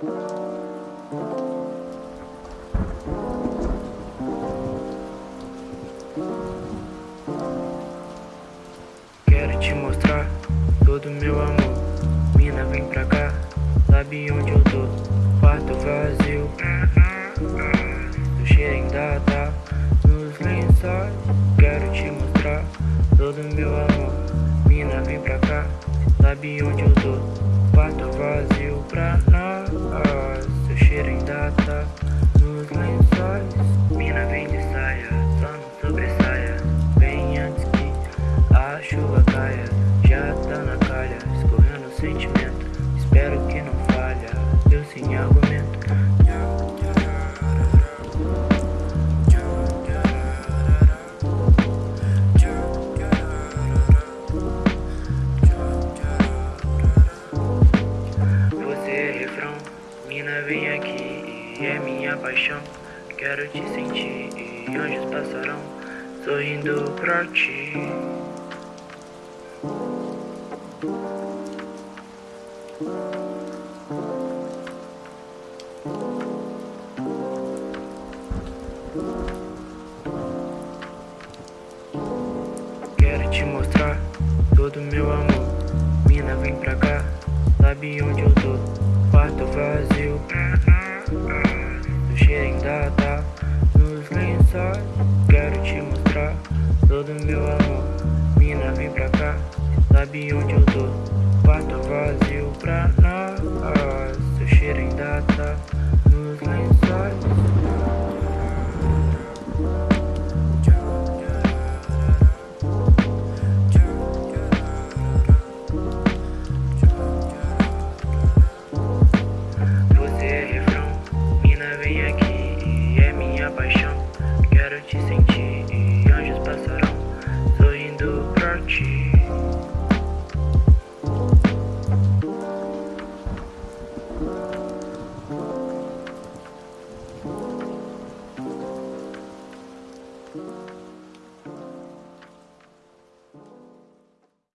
Quero te mostrar todo meu amor. Mina, vem pra cá, sabe onde eu tô. Quarto vazio O cheiro ainda tá nos lençóis. Quero te mostrar todo meu amor. Mina, vem pra cá, sabe onde eu tô. Quarto vazio pra chuva caia Já tá na calha, escorrendo o sentimento Espero que não falha, eu sem argumento. Você é refrão, mina vem aqui é minha paixão. Quero te sentir e anjos passarão sorrindo pra ti cá, todo meu amor. Mina, vem pra cá, sabe onde eu tô. Quarto vazio Do cheiro ainda tá Nos lençóis, quero te mostrar Todo meu amor. Mina, vem pra cá, sabe onde eu tô. Quarto vazio pra nós Seu cheiro ainda tá Vem aqui e é minha paixão. Quero te sentir e anjos passarão sorrindo pra ti. thank